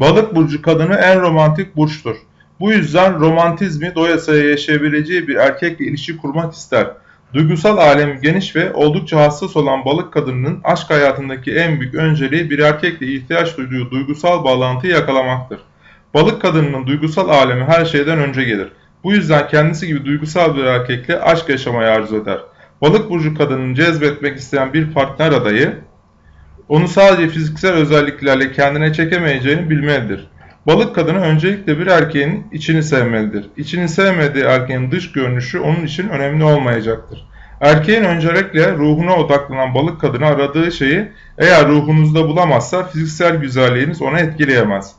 Balık burcu kadını en romantik burçtur. Bu yüzden romantizmi doyasıya yaşayabileceği bir erkekle ilişki kurmak ister. Duygusal alemi geniş ve oldukça hassas olan balık kadınının aşk hayatındaki en büyük önceliği bir erkekle ihtiyaç duyduğu duygusal bağlantıyı yakalamaktır. Balık kadınının duygusal alemi her şeyden önce gelir. Bu yüzden kendisi gibi duygusal bir erkekle aşk yaşamayı arzu eder. Balık burcu kadının cezbetmek isteyen bir partner adayı, onu sadece fiziksel özelliklerle kendine çekemeyeceğini bilmelidir. Balık kadını öncelikle bir erkeğin içini sevmelidir. İçini sevmediği erkeğin dış görünüşü onun için önemli olmayacaktır. Erkeğin öncelikle ruhuna odaklanan balık kadını aradığı şeyi eğer ruhunuzda bulamazsa fiziksel güzelliğiniz onu etkileyemez.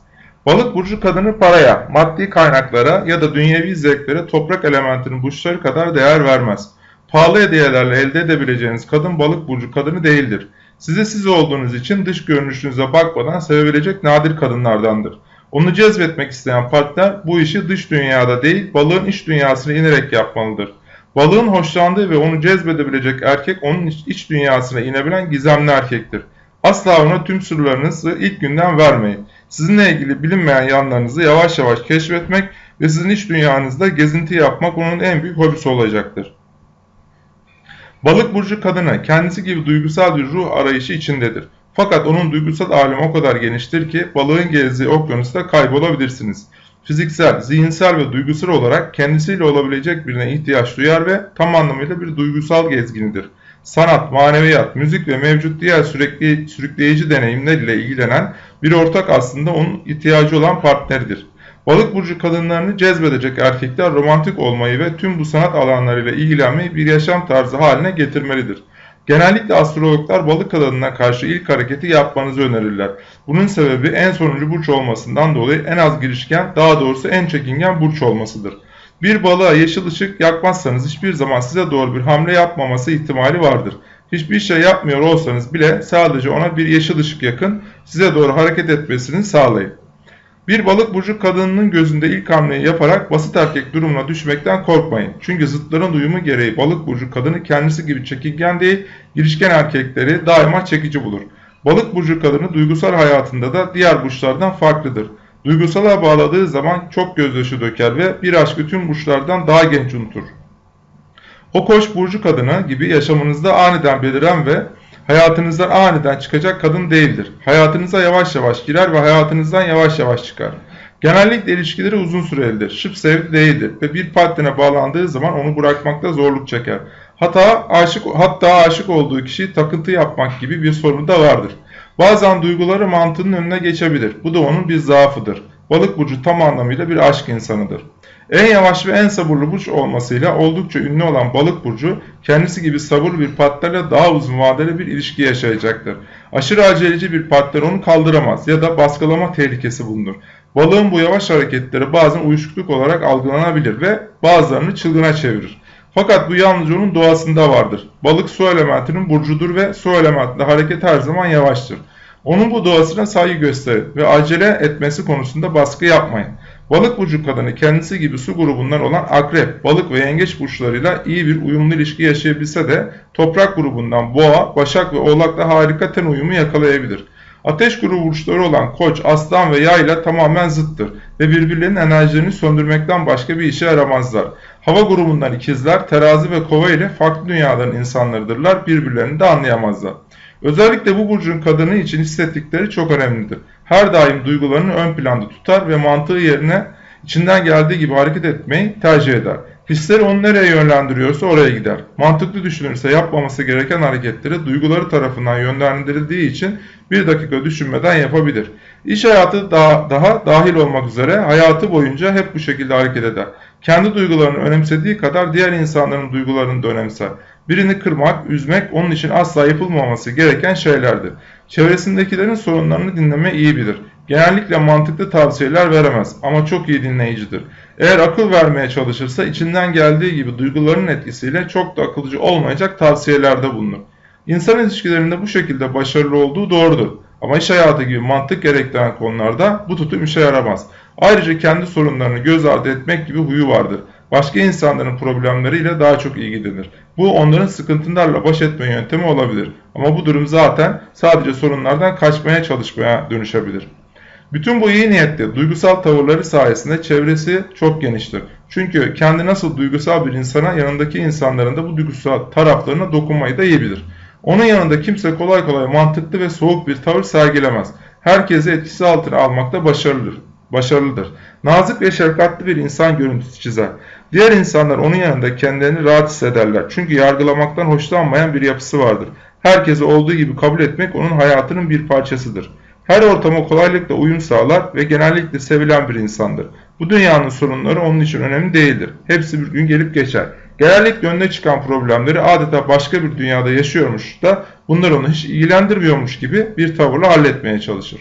Balık burcu kadını paraya, maddi kaynaklara ya da dünyevi zevklere toprak elementinin burçları kadar değer vermez. Pahalı hediyelerle elde edebileceğiniz kadın balık burcu kadını değildir. Size siz olduğunuz için dış görünüşünüze bakmadan sevebilecek nadir kadınlardandır. Onu cezbetmek isteyen partner bu işi dış dünyada değil balığın iç dünyasına inerek yapmalıdır. Balığın hoşlandığı ve onu cezbedebilecek erkek onun iç dünyasına inebilen gizemli erkektir. Asla ona tüm sırlarınızı ilk günden vermeyin. Sizinle ilgili bilinmeyen yanlarınızı yavaş yavaş keşfetmek ve sizin iç dünyanızda gezinti yapmak onun en büyük hobisi olacaktır. Balık burcu kadını kendisi gibi duygusal bir ruh arayışı içindedir. Fakat onun duygusal alemi o kadar geniştir ki balığın gezdiği okyanusta kaybolabilirsiniz. Fiziksel, zihinsel ve duygusal olarak kendisiyle olabilecek birine ihtiyaç duyar ve tam anlamıyla bir duygusal gezginidir. Sanat, maneviyat, müzik ve mevcut diğer sürekli sürükleyici deneyimler ile ilgilenen bir ortak aslında onun ihtiyacı olan partneridir. Balık burcu kadınlarını cezbedecek erkekler romantik olmayı ve tüm bu sanat alanlarıyla ilgilenmeyi bir yaşam tarzı haline getirmelidir. Genellikle astrologlar balık kadınına karşı ilk hareketi yapmanızı önerirler. Bunun sebebi en sonuncu burç olmasından dolayı en az girişken, daha doğrusu en çekingen burç olmasıdır. Bir balığa yeşil ışık yakmazsanız hiçbir zaman size doğru bir hamle yapmaması ihtimali vardır. Hiçbir şey yapmıyor olsanız bile sadece ona bir yeşil ışık yakın, size doğru hareket etmesini sağlayın. Bir balık burcu kadınının gözünde ilk hamleyi yaparak basit erkek durumuna düşmekten korkmayın. Çünkü zıtların uyumu gereği balık burcu kadını kendisi gibi çekingen değil, girişken erkekleri daima çekici bulur. Balık burcu kadını duygusal hayatında da diğer burçlardan farklıdır. Duygusala bağladığı zaman çok gözyaşı döker ve bir aşkı tüm burçlardan daha genç unutur. O koç burcu kadını gibi yaşamınızda aniden beliren ve hayatınızdan aniden çıkacak kadın değildir. Hayatınıza yavaş yavaş girer ve hayatınızdan yavaş yavaş çıkar. Genellikle ilişkileri uzun sürelidir. Şıp sevdi değildir ve bir partnerine bağlandığı zaman onu bırakmakta zorluk çeker. Hatta aşık, hatta aşık olduğu kişiyi takıntı yapmak gibi bir sorunu da vardır. Bazen duyguları mantığının önüne geçebilir. Bu da onun bir zaafıdır. Balık burcu tam anlamıyla bir aşk insanıdır. En yavaş ve en sabırlı burç olmasıyla oldukça ünlü olan balık burcu kendisi gibi sabırlı bir partnerle daha uzun vadeli bir ilişki yaşayacaktır. Aşırı aceleci bir partner onu kaldıramaz ya da baskılama tehlikesi bulunur. Balığın bu yavaş hareketleri bazen uyuşukluk olarak algılanabilir ve bazılarını çılgına çevirir. Fakat bu yalnızca onun doğasında vardır. Balık su elementinin burcudur ve su elementinde hareket her zaman yavaştır. Onun bu doğasına saygı gösterin ve acele etmesi konusunda baskı yapmayın. Balık burcu kadını kendisi gibi su grubundan olan akrep, balık ve yengeç burçlarıyla iyi bir uyumlu ilişki yaşayabilse de toprak grubundan boğa, başak ve oğlakla harika ten uyumu yakalayabilir. Ateş grubu burçları olan koç, aslan ve yay ile tamamen zıttır ve birbirlerinin enerjilerini söndürmekten başka bir işe yaramazlar. Hava grubundan ikizler, terazi ve kova ile farklı dünyaların insanlarıdırlar, birbirlerini de anlayamazlar. Özellikle bu burcun kadını için hissettikleri çok önemlidir. Her daim duygularını ön planda tutar ve mantığı yerine içinden geldiği gibi hareket etmeyi tercih eder. Hisleri onu nereye yönlendiriyorsa oraya gider. Mantıklı düşünürse yapmaması gereken hareketleri duyguları tarafından yönlendirildiği için bir dakika düşünmeden yapabilir. İş hayatı daha, daha dahil olmak üzere hayatı boyunca hep bu şekilde hareket eder. Kendi duygularını önemsediği kadar diğer insanların duygularını da önemser. Birini kırmak, üzmek onun için asla yapılmaması gereken şeylerdir. Çevresindekilerin sorunlarını dinleme iyi bilir. Genellikle mantıklı tavsiyeler veremez ama çok iyi dinleyicidir. Eğer akıl vermeye çalışırsa içinden geldiği gibi duygularının etkisiyle çok da akılcı olmayacak tavsiyelerde bulunur. İnsan ilişkilerinde bu şekilde başarılı olduğu doğrudur. Ama iş hayatı gibi mantık gerektiren konularda bu tutum işe yaramaz. Ayrıca kendi sorunlarını göz ardı etmek gibi huyu vardır başka insanların problemleriyle daha çok ilgilenir. Bu onların sıkıntılarla baş etme yöntemi olabilir. Ama bu durum zaten sadece sorunlardan kaçmaya çalışmaya dönüşebilir. Bütün bu iyi niyetli duygusal tavırları sayesinde çevresi çok geniştir. Çünkü kendi nasıl duygusal bir insana yanındaki insanların da bu duygusal taraflarına dokunmayı da iyi bilir. Onun yanında kimse kolay kolay mantıklı ve soğuk bir tavır sergilemez. Herkesi etkisi altına almakta başarılıdır. başarılıdır. Nazik ve şefkatli bir insan görüntüsü çizer. Diğer insanlar onun yanında kendilerini rahat hissederler. Çünkü yargılamaktan hoşlanmayan bir yapısı vardır. Herkesi olduğu gibi kabul etmek onun hayatının bir parçasıdır. Her ortama kolaylıkla uyum sağlar ve genellikle sevilen bir insandır. Bu dünyanın sorunları onun için önemli değildir. Hepsi bir gün gelip geçer. Genellikle önüne çıkan problemleri adeta başka bir dünyada yaşıyormuş da bunlar onu hiç ilgilendirmiyormuş gibi bir tavırla halletmeye çalışır.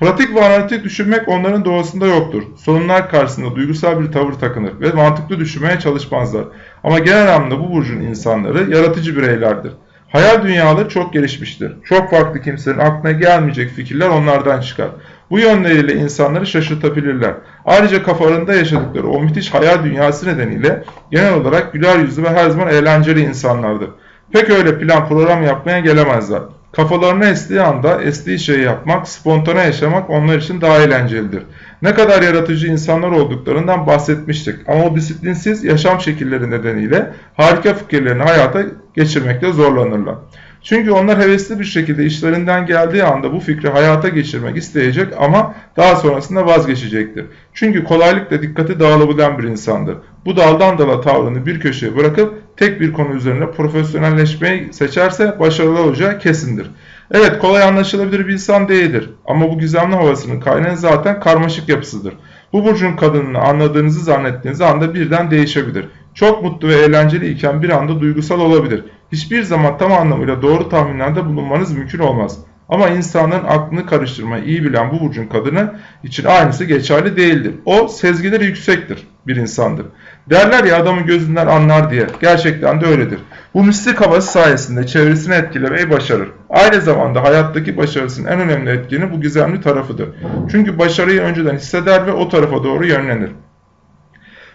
Pratik ve analitik düşünmek onların doğasında yoktur. Sorunlar karşısında duygusal bir tavır takınır ve mantıklı düşünmeye çalışmazlar. Ama genel anlamda bu burcun insanları yaratıcı bireylerdir. Hayal dünyaları çok gelişmiştir. Çok farklı kimsenin aklına gelmeyecek fikirler onlardan çıkar. Bu yönleriyle insanları şaşırtabilirler. Ayrıca kafalarında yaşadıkları o müthiş hayal dünyası nedeniyle genel olarak güler yüzlü ve her zaman eğlenceli insanlardır. Pek öyle plan program yapmaya gelemezler. Kafalarına estiği anda estiği şeyi yapmak, spontane yaşamak onlar için daha eğlencelidir. Ne kadar yaratıcı insanlar olduklarından bahsetmiştik ama o disiplinsiz yaşam şekilleri nedeniyle harika fikirlerini hayata geçirmekte zorlanırlar. Çünkü onlar hevesli bir şekilde işlerinden geldiği anda bu fikri hayata geçirmek isteyecek ama daha sonrasında vazgeçecektir. Çünkü kolaylıkla dikkati dağılabilen bir insandır. Bu daldan dala tavrını bir köşeye bırakıp tek bir konu üzerine profesyonelleşmeyi seçerse başarılı olacağı kesindir. Evet kolay anlaşılabilir bir insan değildir ama bu gizemli havasının kaynağı zaten karmaşık yapısıdır. Bu burcun kadınını anladığınızı zannettiğiniz anda birden değişebilir. Çok mutlu ve eğlenceli iken bir anda duygusal olabilir. Hiçbir zaman tam anlamıyla doğru tahminlerde bulunmanız mümkün olmaz. Ama insanların aklını karıştırmayı iyi bilen bu burcun kadını için aynısı geçerli değildir. O sezgileri yüksektir bir insandır. Derler ya adamın gözünden anlar diye. Gerçekten de öyledir. Bu mistik havası sayesinde çevresini etkilemeyi başarır. Aynı zamanda hayattaki başarısının en önemli etkeni bu gizemli tarafıdır. Çünkü başarıyı önceden hisseder ve o tarafa doğru yönlenir.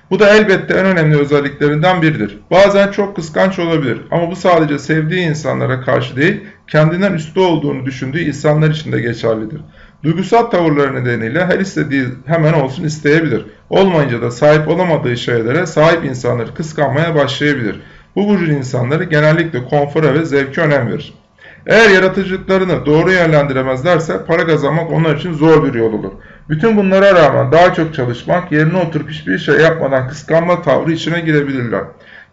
Bu da elbette en önemli özelliklerinden biridir. Bazen çok kıskanç olabilir ama bu sadece sevdiği insanlara karşı değil, kendinden üstü olduğunu düşündüğü insanlar için de geçerlidir. Duygusal tavırları nedeniyle her istediği hemen olsun isteyebilir. Olmayınca da sahip olamadığı şeylere sahip insanları kıskanmaya başlayabilir. Bu burcun insanları genellikle konfora ve zevke önem verir. Eğer yaratıcılıklarını doğru yönlendiremezlerse para kazanmak onlar için zor bir yol olur. Bütün bunlara rağmen daha çok çalışmak, yerine oturup hiçbir şey yapmadan kıskanma tavrı içine girebilirler.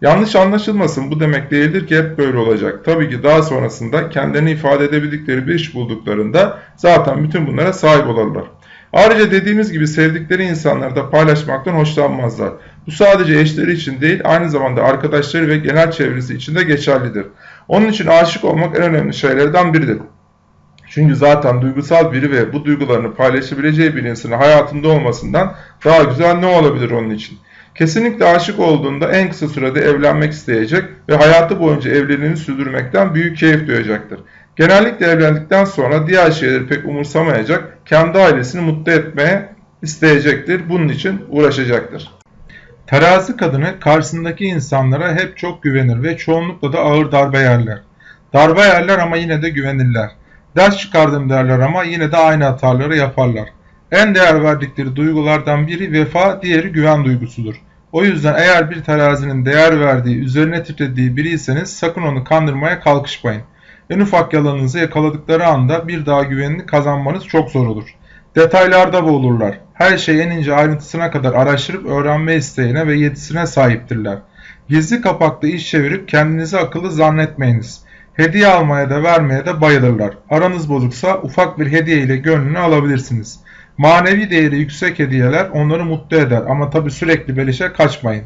Yanlış anlaşılmasın bu demek değildir ki hep böyle olacak. Tabii ki daha sonrasında kendilerini ifade edebildikleri bir iş bulduklarında zaten bütün bunlara sahip olurlar. Ayrıca dediğimiz gibi sevdikleri insanları da paylaşmaktan hoşlanmazlar. Bu sadece eşleri için değil aynı zamanda arkadaşları ve genel çevresi için de geçerlidir. Onun için aşık olmak en önemli şeylerden biridir. Çünkü zaten duygusal biri ve bu duygularını paylaşabileceği bir insanın hayatında olmasından daha güzel ne olabilir onun için? Kesinlikle aşık olduğunda en kısa sürede evlenmek isteyecek ve hayatı boyunca evliliğini sürdürmekten büyük keyif duyacaktır. Genellikle evlendikten sonra diğer şeyleri pek umursamayacak, kendi ailesini mutlu etmeye isteyecektir. Bunun için uğraşacaktır. Terazi kadını karşısındaki insanlara hep çok güvenir ve çoğunlukla da ağır darbe yerler. Darbe yerler ama yine de güvenirler. Ders çıkardım derler ama yine de aynı hataları yaparlar. En değer verdikleri duygulardan biri vefa, diğeri güven duygusudur. O yüzden eğer bir terazinin değer verdiği, üzerine titrediği biriyseniz sakın onu kandırmaya kalkışmayın. En ufak yalanınızı yakaladıkları anda bir daha güvenini kazanmanız çok zor olur. Detaylarda boğulurlar. Her şeyi en ince ayrıntısına kadar araştırıp öğrenme isteğine ve yetisine sahiptirler. Gizli kapaklı iş çevirip kendinizi akıllı zannetmeyiniz. Hediye almaya da vermeye de bayılırlar. Aranız bozuksa ufak bir hediye ile gönlünü alabilirsiniz. Manevi değeri yüksek hediyeler onları mutlu eder ama tabi sürekli belişe kaçmayın.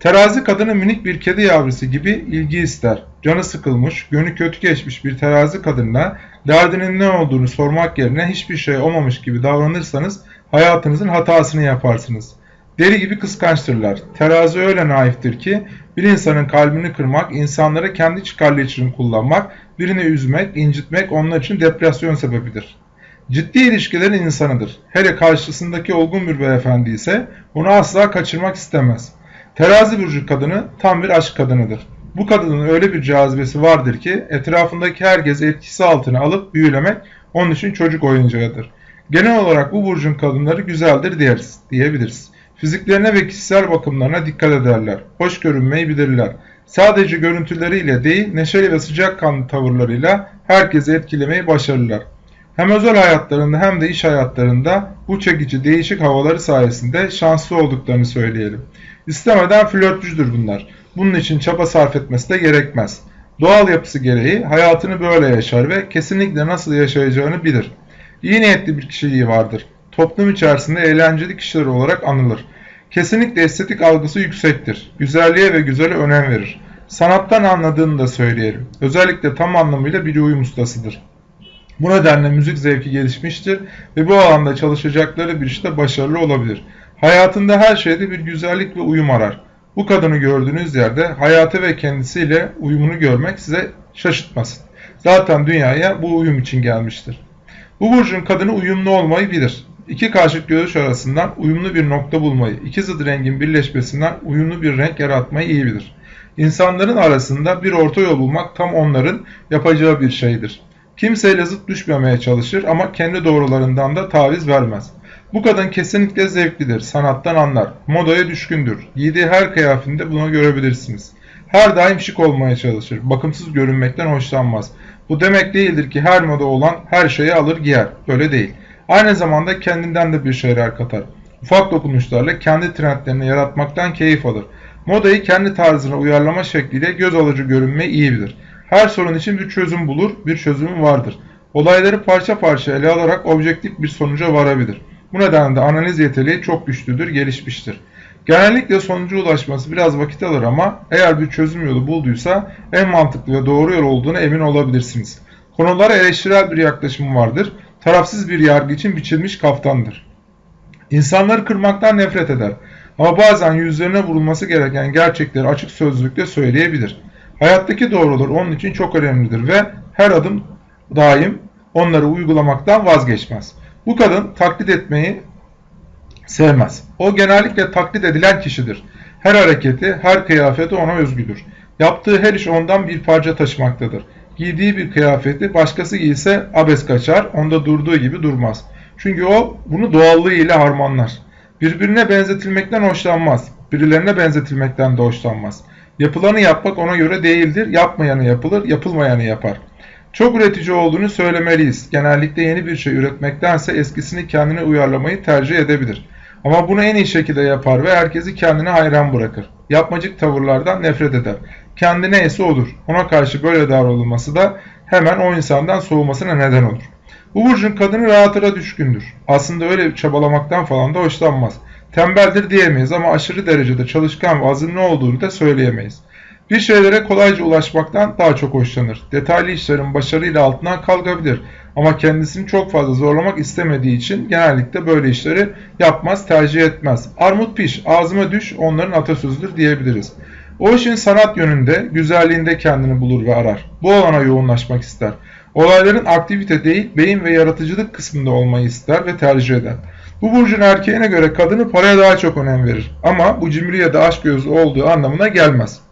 Terazi kadını minik bir kedi yavrusu gibi ilgi ister. Canı sıkılmış, gönlü kötü geçmiş bir terazi kadınla derdinin ne olduğunu sormak yerine hiçbir şey olmamış gibi davranırsanız hayatınızın hatasını yaparsınız. Deli gibi kıskançtırlar. Terazi öyle naiftir ki bir insanın kalbini kırmak, insanları kendi çıkarları için kullanmak, birini üzmek, incitmek onlar için depresyon sebebidir. Ciddi ilişkilerin insanıdır. Hele karşısındaki olgun bir beyefendi ise onu asla kaçırmak istemez. Terazi burcu kadını tam bir aşk kadınıdır. Bu kadının öyle bir cazibesi vardır ki etrafındaki herkes etkisi altına alıp büyülemek onun için çocuk oyuncağıdır. Genel olarak bu burcun kadınları güzeldir diyeriz, diyebiliriz. Fiziklerine ve kişisel bakımlarına dikkat ederler. Hoş görünmeyi bilirler. Sadece görüntüleriyle değil, neşeli ve sıcakkanlı tavırlarıyla herkesi etkilemeyi başarırlar. Hem özel hayatlarında hem de iş hayatlarında bu çekici değişik havaları sayesinde şanslı olduklarını söyleyelim. İstemeden flörtücüdür bunlar. Bunun için çaba sarf etmesi de gerekmez. Doğal yapısı gereği hayatını böyle yaşar ve kesinlikle nasıl yaşayacağını bilir. İyi niyetli bir kişiliği vardır. Toplum içerisinde eğlenceli kişiler olarak anılır. Kesinlikle estetik algısı yüksektir. Güzelliğe ve güzele önem verir. Sanattan anladığını da söyleyelim. Özellikle tam anlamıyla bir uyum ustasıdır. Bu nedenle müzik zevki gelişmiştir ve bu alanda çalışacakları bir işte başarılı olabilir. Hayatında her şeyde bir güzellik ve uyum arar. Bu kadını gördüğünüz yerde hayatı ve kendisiyle uyumunu görmek size şaşırtmasın. Zaten dünyaya bu uyum için gelmiştir. Bu burcun kadını uyumlu olmayı bilir. İki karşıt görüş arasından uyumlu bir nokta bulmayı, iki zıt rengin birleşmesinden uyumlu bir renk yaratmayı iyi bilir. İnsanların arasında bir orta yol bulmak tam onların yapacağı bir şeydir. Kimseyle zıt düşmemeye çalışır ama kendi doğrularından da taviz vermez. Bu kadın kesinlikle zevklidir, sanattan anlar, modaya düşkündür. Giydiği her kıyafetinde bunu görebilirsiniz. Her daim şık olmaya çalışır, bakımsız görünmekten hoşlanmaz. Bu demek değildir ki her moda olan her şeyi alır giyer, böyle değil. Aynı zamanda kendinden de bir şeyler katar. Ufak dokunuşlarla kendi trendlerini yaratmaktan keyif alır. Modayı kendi tarzına uyarlama şekliyle göz alıcı görünmeyi iyi bilir. Her sorun için bir çözüm bulur, bir çözümü vardır. Olayları parça parça ele alarak objektif bir sonuca varabilir. Bu nedenle de analiz yeteneği çok güçlüdür, gelişmiştir. Genellikle sonuca ulaşması biraz vakit alır ama eğer bir çözüm yolu bulduysa en mantıklı ve doğru yol olduğunu emin olabilirsiniz. Konulara eleştirel bir yaklaşım vardır. Tarafsız bir yargı için biçilmiş kaftandır. İnsanları kırmaktan nefret eder. Ama bazen yüzlerine vurulması gereken gerçekleri açık sözlükle söyleyebilir. Hayattaki doğrular onun için çok önemlidir ve her adım daim onları uygulamaktan vazgeçmez. Bu kadın taklit etmeyi sevmez. O genellikle taklit edilen kişidir. Her hareketi, her kıyafeti ona özgüdür. Yaptığı her iş ondan bir parça taşımaktadır. Giydiği bir kıyafeti başkası giyse abes kaçar, onda durduğu gibi durmaz. Çünkü o bunu doğallığıyla harmanlar. Birbirine benzetilmekten hoşlanmaz. Birilerine benzetilmekten de hoşlanmaz. Yapılanı yapmak ona göre değildir. Yapmayanı yapılır, yapılmayanı yapar. Çok üretici olduğunu söylemeliyiz. Genellikle yeni bir şey üretmektense eskisini kendine uyarlamayı tercih edebilir. Ama bunu en iyi şekilde yapar ve herkesi kendine hayran bırakır. Yapmacık tavırlardan nefret eder. Kendi neyse odur. Ona karşı böyle davranılması da hemen o insandan soğumasına neden olur. Bu burcun kadını rahatına düşkündür. Aslında öyle çabalamaktan falan da hoşlanmaz. Tembeldir diyemeyiz ama aşırı derecede çalışkan ve azimli olduğunu da söyleyemeyiz. Bir şeylere kolayca ulaşmaktan daha çok hoşlanır. Detaylı işlerin başarıyla altından kalkabilir ama kendisini çok fazla zorlamak istemediği için genellikle böyle işleri yapmaz, tercih etmez. Armut piş, ağzıma düş onların atasözüdür diyebiliriz. O işin sanat yönünde, güzelliğinde kendini bulur ve arar. Bu alana yoğunlaşmak ister. Olayların aktivite değil, beyin ve yaratıcılık kısmında olmayı ister ve tercih eder. Bu burcun erkeğine göre kadını paraya daha çok önem verir. Ama bu cimri ya da aşk gözü olduğu anlamına gelmez.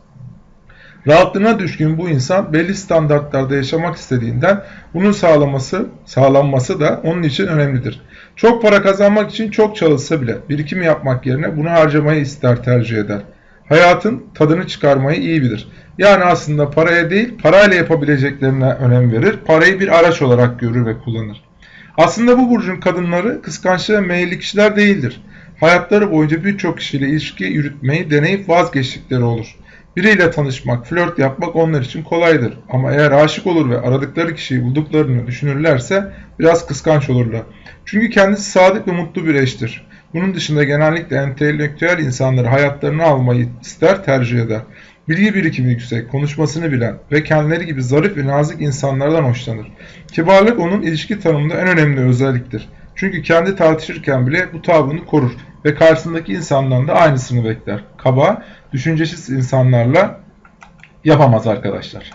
Rahatlığına düşkün bu insan belli standartlarda yaşamak istediğinden bunun sağlaması, sağlanması da onun için önemlidir. Çok para kazanmak için çok çalışsa bile birikim yapmak yerine bunu harcamayı ister tercih eder. Hayatın tadını çıkarmayı iyi bilir. Yani aslında paraya değil parayla yapabileceklerine önem verir. Parayı bir araç olarak görür ve kullanır. Aslında bu burcun kadınları kıskançlı ve meyilli kişiler değildir. Hayatları boyunca birçok kişiyle ilişki yürütmeyi deneyip vazgeçtikleri olur. Biriyle tanışmak, flört yapmak onlar için kolaydır. Ama eğer aşık olur ve aradıkları kişiyi bulduklarını düşünürlerse biraz kıskanç olurlar. Çünkü kendisi sadık ve mutlu bir eştir. Bunun dışında genellikle entelektüel insanları hayatlarını almayı ister, tercih eder. Bilgi birikimi yüksek, konuşmasını bilen ve kendileri gibi zarif ve nazik insanlardan hoşlanır. Kibarlık onun ilişki tanımında en önemli özelliktir. Çünkü kendi tartışırken bile bu tavrını korur ve karşısındaki insandan da aynısını bekler. Kaba, düşüncesiz insanlarla yapamaz arkadaşlar.